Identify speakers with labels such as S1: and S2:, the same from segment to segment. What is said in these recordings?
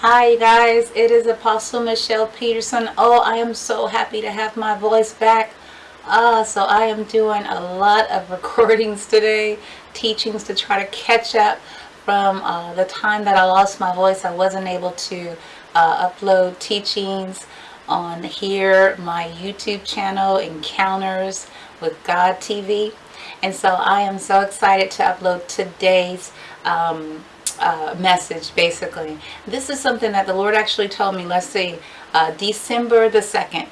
S1: Hi guys, it is Apostle Michelle Peterson. Oh, I am so happy to have my voice back. Uh, so I am doing a lot of recordings today, teachings to try to catch up from uh, the time that I lost my voice. I wasn't able to uh, upload teachings on here, my YouTube channel, Encounters with God TV. And so I am so excited to upload today's um, uh, message basically. This is something that the Lord actually told me, let's see, uh, December the 2nd,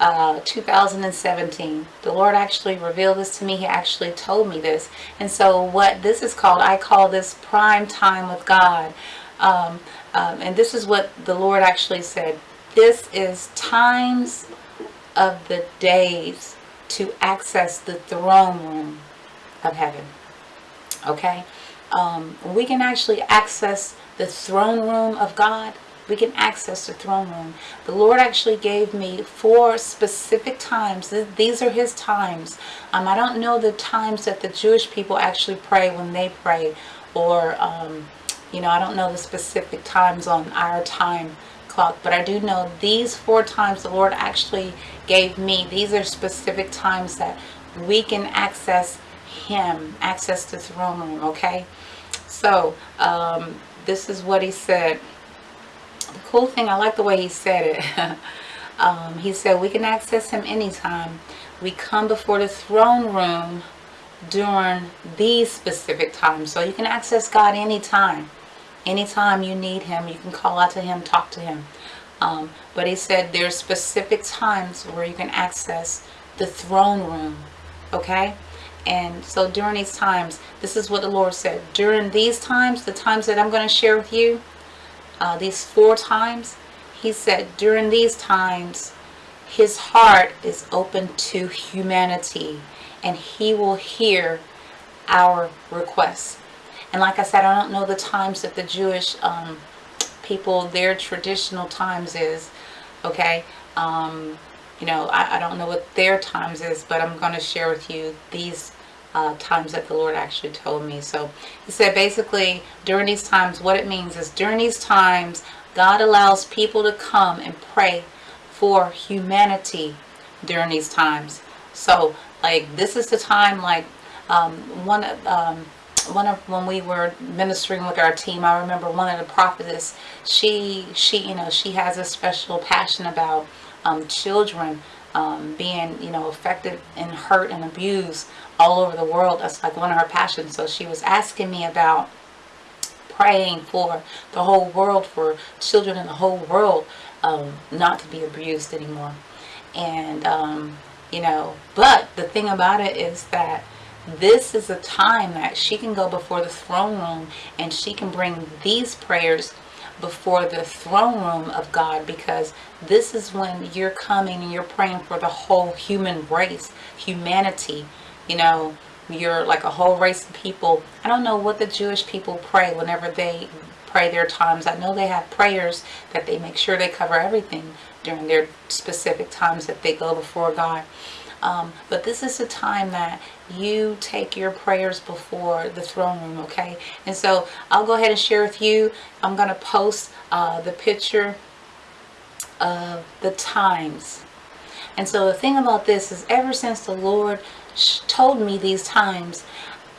S1: uh, 2017. The Lord actually revealed this to me. He actually told me this. And so what this is called, I call this prime time with God. Um, um, and this is what the Lord actually said. This is times of the days to access the throne room of heaven. Okay? Um, we can actually access the throne room of God. We can access the throne room. The Lord actually gave me four specific times. These are His times. Um, I don't know the times that the Jewish people actually pray when they pray. Or, um, you know, I don't know the specific times on our time clock. But I do know these four times the Lord actually gave me. These are specific times that we can access him access to the throne room okay? So um, this is what he said. The cool thing I like the way he said it. Um, he said we can access him anytime. We come before the throne room during these specific times. So you can access God anytime. Anytime you need him you can call out to him talk to him. Um, but he said there's specific times where you can access the throne room okay and so during these times, this is what the Lord said. During these times, the times that I'm going to share with you, uh, these four times, he said during these times, his heart is open to humanity and he will hear our requests. And like I said, I don't know the times that the Jewish um, people, their traditional times is, okay? Um, you know, I, I, don't know what their times is, but I'm going to share with you these uh, times that the Lord actually told me. So he said basically during these times, what it means is during these times, God allows people to come and pray for humanity during these times. So like this is the time like um, one of um, one of when we were ministering with our team I remember one of the prophetess she she you know she has a special passion about um, children um, being, you know, affected and hurt and abused all over the world. That's like one of her passions. So she was asking me about praying for the whole world, for children in the whole world um, not to be abused anymore. And, um, you know, but the thing about it is that this is a time that she can go before the throne room and she can bring these prayers before the throne room of God because this is when you're coming and you're praying for the whole human race, humanity, you know, you're like a whole race of people. I don't know what the Jewish people pray whenever they pray their times. I know they have prayers that they make sure they cover everything during their specific times that they go before God. Um, but this is a time that you take your prayers before the throne room, okay? And so I'll go ahead and share with you. I'm to post uh, the picture of the times. And so the thing about this is ever since the Lord told me these times,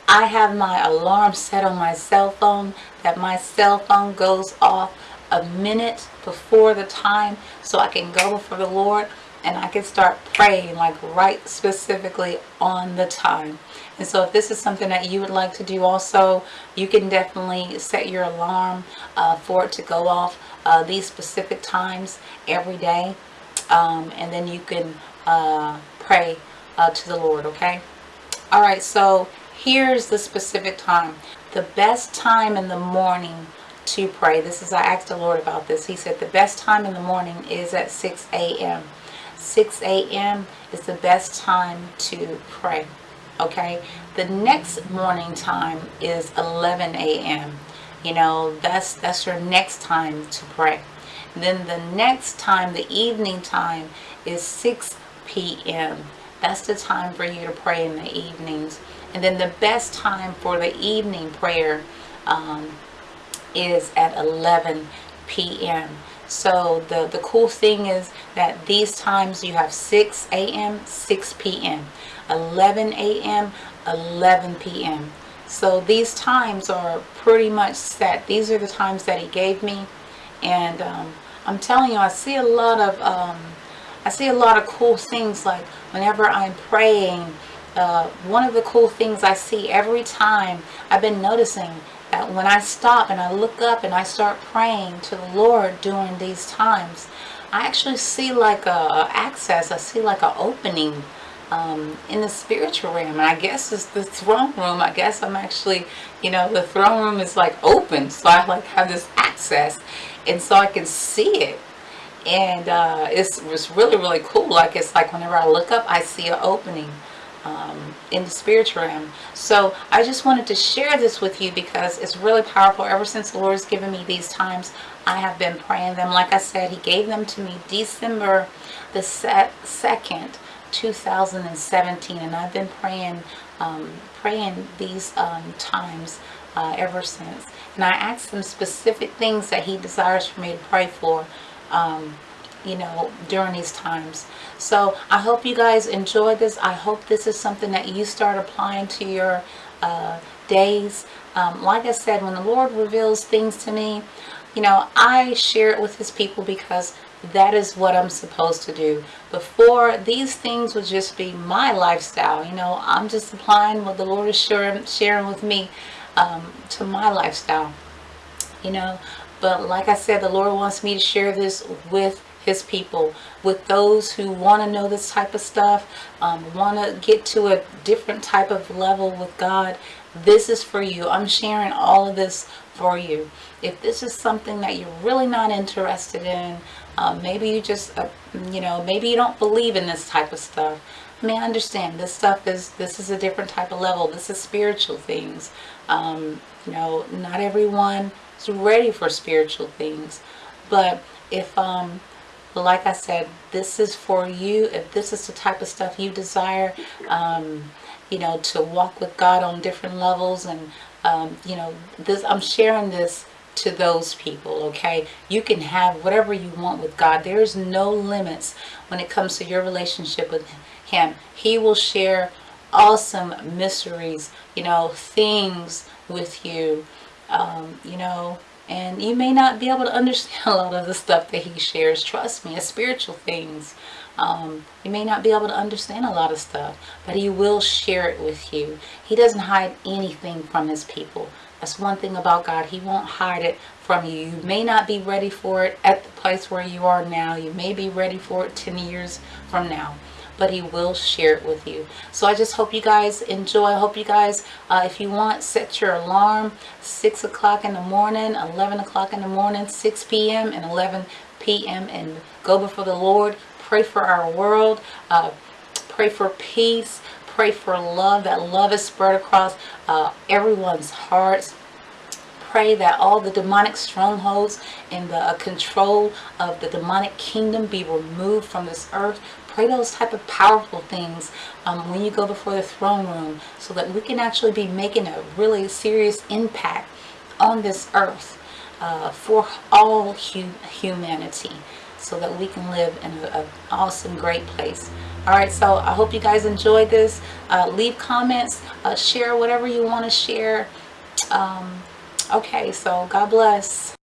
S1: I have my alarm set on my cell phone that my cell phone goes off a minute before the time so I can go before the Lord and I can start praying like right specifically on the time. And so if this is something that you would like to do also, you can definitely set your alarm uh, for it to go off uh, these specific times every day. Um, and then you can uh, pray uh, to the Lord, okay? All right, so here's the specific time. The best time in the morning to pray. This is, I asked the Lord about this. He said the best time in the morning is at 6 a.m. 6 a.m. is the best time to pray. Okay, the next morning time is 11 a.m. You know, that's that's your next time to pray. Then the next time, the evening time, is 6 p.m. That's the time for you to pray in the evenings. And then the best time for the evening prayer um, is at 11 p.m. So the, the cool thing is that these times you have 6 a.m., 6 p.m., 11 a.m., 11 p.m. So these times are pretty much set. These are the times that he gave me. And um, I'm telling you, I see a lot of, um, I see a lot of cool things. Like whenever I'm praying, uh, one of the cool things I see every time, I've been noticing when I stop and I look up and I start praying to the Lord during these times, I actually see like a, access, I see like an opening um, in the spiritual realm. And I guess it's the throne room. I guess I'm actually, you know, the throne room is like open. So I like have this access and so I can see it. And uh, it's, it's really, really cool. Like it's like whenever I look up, I see an opening um, in the spiritual realm. So I just wanted to share this with you because it's really powerful. Ever since the Lord has given me these times, I have been praying them. Like I said, He gave them to me December the 2nd, 2017. And I've been praying, um, praying these um, times uh, ever since. And I asked him specific things that he desires for me to pray for. Um, you know, during these times. So I hope you guys enjoy this. I hope this is something that you start applying to your uh, days. Um, like I said, when the Lord reveals things to me, you know, I share it with his people because that is what I'm supposed to do. Before, these things would just be my lifestyle. You know, I'm just applying what the Lord is sharing, sharing with me um, to my lifestyle. You know, but like I said, the Lord wants me to share this with his people with those who want to know this type of stuff um, want to get to a different type of level with God this is for you I'm sharing all of this for you if this is something that you're really not interested in um, maybe you just uh, you know maybe you don't believe in this type of stuff I mean, I understand this stuff is, this is a different type of level. This is spiritual things. Um, you know, not everyone is ready for spiritual things. But if, um, like I said, this is for you. If this is the type of stuff you desire, um, you know, to walk with God on different levels and, um, you know, this, I'm sharing this to those people, okay? You can have whatever you want with God. There's no limits when it comes to your relationship with Him. He will share awesome mysteries, you know, things with you, um, you know, and you may not be able to understand a lot of the stuff that he shares. Trust me, it's spiritual things. Um, you may not be able to understand a lot of stuff, but he will share it with you. He doesn't hide anything from his people. That's one thing about God. He won't hide it from you. You may not be ready for it at the place where you are now. You may be ready for it 10 years from now but he will share it with you. So I just hope you guys enjoy. I hope you guys, uh, if you want, set your alarm 6 o'clock in the morning, 11 o'clock in the morning, 6 p.m. and 11 p.m. and go before the Lord. Pray for our world. Uh, pray for peace. Pray for love. That love is spread across uh, everyone's hearts pray that all the demonic strongholds and the uh, control of the demonic kingdom be removed from this earth pray those type of powerful things um, when you go before the throne room so that we can actually be making a really serious impact on this earth uh, for all hum humanity so that we can live in an awesome great place. All right so i hope you guys enjoyed this. Uh, leave comments uh, share whatever you want to share. Um, okay so god bless